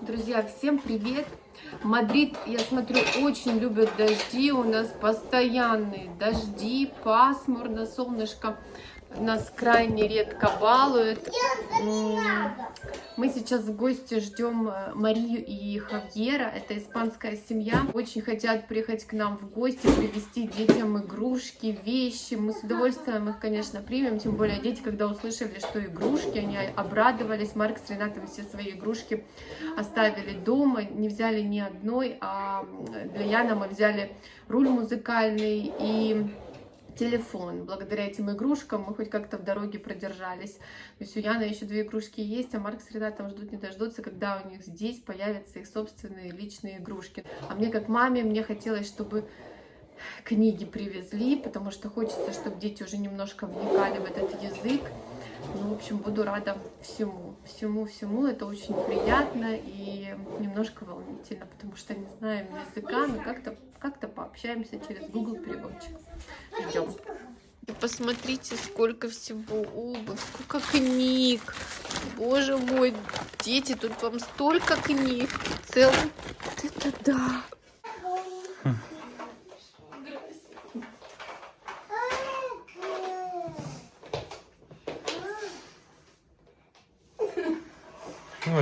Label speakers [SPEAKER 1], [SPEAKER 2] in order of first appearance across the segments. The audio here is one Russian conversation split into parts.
[SPEAKER 1] Друзья, всем привет! Мадрид, я смотрю, очень любят дожди. У нас постоянные дожди, пасмурно, солнышко нас крайне редко балует. Мы сейчас в гости ждем э, Марию и Хавьера. Это испанская семья. Очень хотят приехать к нам в гости, привезти детям игрушки, вещи. Мы с удовольствием их, конечно, примем. Тем более дети, когда услышали, что игрушки, они обрадовались. Марк с Ренатой все свои игрушки оставили дома. Не взяли ни одной, а для Яна мы взяли руль музыкальный и телефон. Благодаря этим игрушкам мы хоть как-то в дороге продержались. То есть у Яны еще две игрушки есть, а Марк с Ренатом ждут не дождутся, когда у них здесь появятся их собственные личные игрушки. А мне как маме, мне хотелось, чтобы книги привезли, потому что хочется, чтобы дети уже немножко вникали в этот язык. Ну, в общем, буду рада всему, всему-всему. Это очень приятно и немножко волнительно, потому что не знаем языка, но как-то как, -то, пообщаемся через Google переводчик. Идем. Посмотрите, сколько всего обувь, сколько книг. Боже мой, дети, тут вам столько книг. Целый. Это да.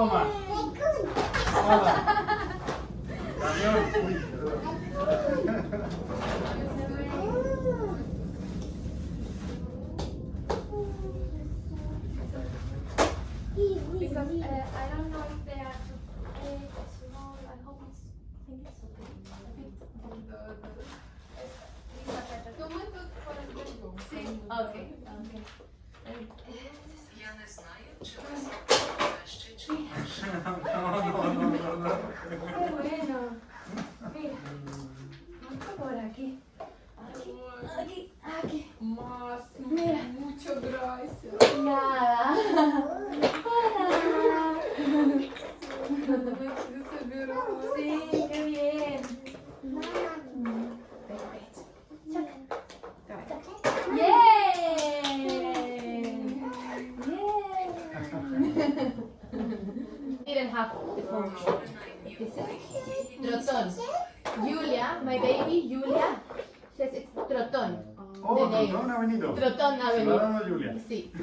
[SPEAKER 2] Toma.
[SPEAKER 1] Toma. because
[SPEAKER 2] uh, I don't receberam. Sim, Didn't have trotón. Julia, my baby, Julia, says it's trotón.
[SPEAKER 3] Oh. Trotón ha venido. dado Julia.
[SPEAKER 2] Sí.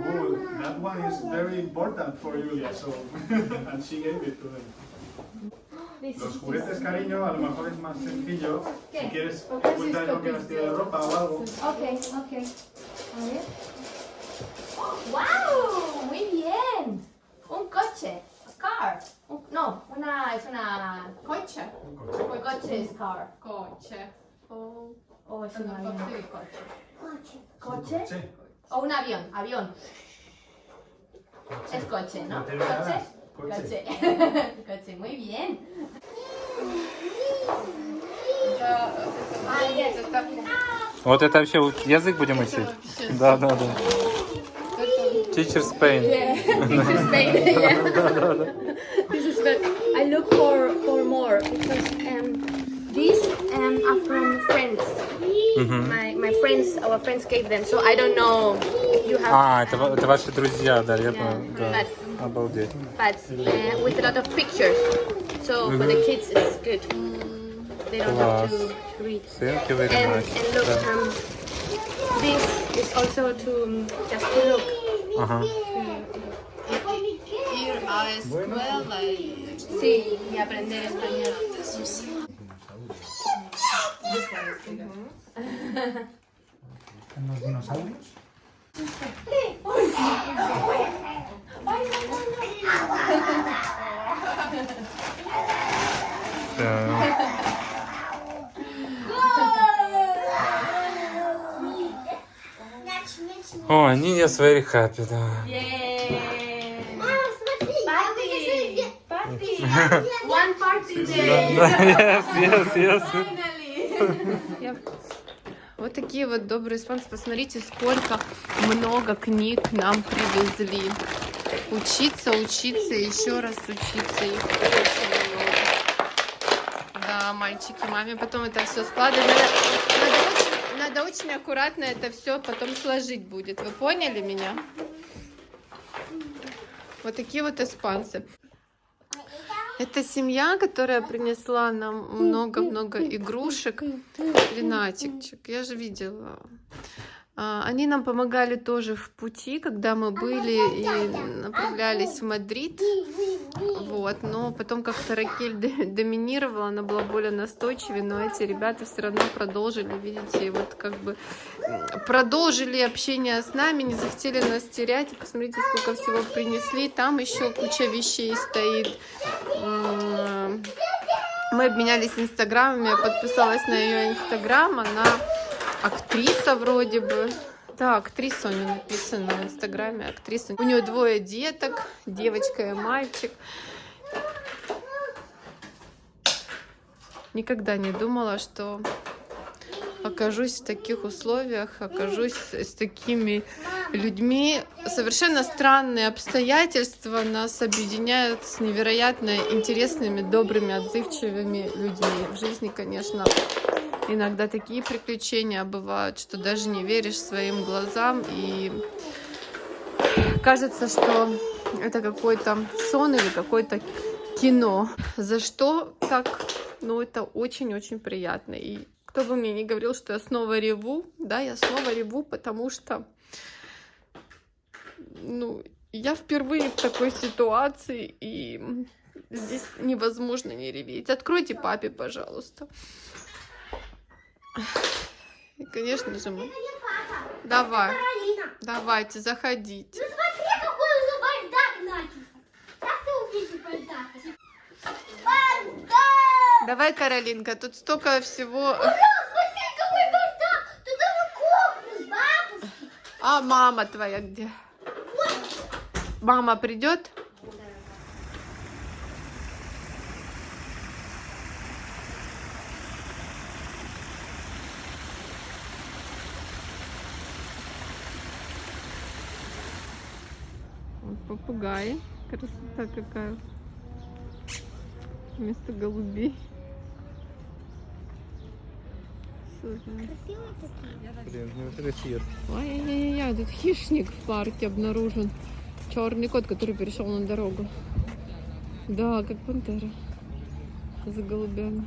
[SPEAKER 3] Oh, that one is very important for Julia, so and she gave it to them. Los juguetes, cariño, a lo mejor es más sencillo.
[SPEAKER 2] ¿Qué?
[SPEAKER 3] Si quieres ocultar lo que
[SPEAKER 2] que-
[SPEAKER 3] de ropa o algo.
[SPEAKER 2] Ok, ok. A ver. ¡Wow! Muy bien. Un coche. A car. Un- no, una es una
[SPEAKER 1] Coche.
[SPEAKER 2] un coche es car.
[SPEAKER 1] Coche. Oh,
[SPEAKER 2] O es un avión.
[SPEAKER 1] coche.
[SPEAKER 2] ¿Coche?
[SPEAKER 3] Sí.
[SPEAKER 2] O un avión, avión. Es coche, ¿no? Coche.
[SPEAKER 3] Coche.
[SPEAKER 2] Coche. Coche, muy bien. Ah,
[SPEAKER 4] Вот это вообще язык будем учить? Да, да, да. Teacher Spain.
[SPEAKER 2] This is Spain. yeah. this is good. I look for for more because My my friends, our friends gave them, so I don't know if you have.
[SPEAKER 4] А, это, ва- это ваши друзья, да, я понял. Да.
[SPEAKER 2] But
[SPEAKER 4] Обалдеть.
[SPEAKER 2] but uh, with a lot of pictures. So for the kids, it's good. They don't have to read.
[SPEAKER 4] Thank you very
[SPEAKER 2] And,
[SPEAKER 4] much.
[SPEAKER 2] and look,
[SPEAKER 4] Да.
[SPEAKER 2] um, this is also to um, just to look.
[SPEAKER 4] Ага.
[SPEAKER 1] Ir a escuela y...
[SPEAKER 2] Sí, y aprender español.
[SPEAKER 3] ¿Unos dinosaurios?
[SPEAKER 4] Да. О, Нинес very happy, да.
[SPEAKER 2] One party day.
[SPEAKER 4] Yes, yes, yes.
[SPEAKER 1] Вот такие вот добрые испанцы. Посмотрите, сколько много книг нам привезли. Учиться, учиться, еще раз учиться. Их очень много. Да, мальчики, маме потом это все складывать. Надо, надо очень, надо очень аккуратно это все потом сложить будет. Вы поняли меня? Вот такие вот испанцы. Это семья, которая принесла нам много-много игрушек. Ренатикчик, я же видела. А, Они нам помогали тоже в пути, когда мы были и направлялись в Мадрид. Вот, но потом как-то Ракель доминировала, она была более настойчивее, но эти ребята все равно продолжили, видите, вот как бы продолжили общение с нами, не захотели нас терять. Посмотрите, сколько всего принесли. Там еще куча вещей стоит. Мы обменялись инстаграмами, я подписалась на ее инстаграм, она актриса вроде бы. Да, актриса у нее написано в инстаграме, актриса. У нее двое деток, девочка и мальчик. Никогда не думала, что окажусь в таких условиях, окажусь с такими людьми. Совершенно странные обстоятельства нас объединяют с невероятно интересными, добрыми, отзывчивыми людьми. В жизни, конечно, иногда такие приключения бывают, что даже не веришь своим глазам и кажется, что это какой-то сон или какое-то кино. За что так? Ну, это очень-очень приятно. И кто бы мне не говорил, что я снова реву, да, я снова реву, потому что, ну, я впервые в такой ситуации, и здесь невозможно не реветь. Откройте папе, пожалуйста. И, конечно же, мы... Давай, давайте, заходите. Давай, Каролинка, тут столько всего.
[SPEAKER 2] Смотри, какой бардак! Туда вы кухню с бабушкой.
[SPEAKER 1] А мама твоя где? Мама придет? Вот попугаи. Красота какая. Вместо голубей.
[SPEAKER 2] Красивые такие.
[SPEAKER 4] Блин, ну это цвет.
[SPEAKER 1] Ай-яй-яй, тут хищник в парке обнаружен. Черный кот, который перешел на дорогу. Да, как пантера. За голубями.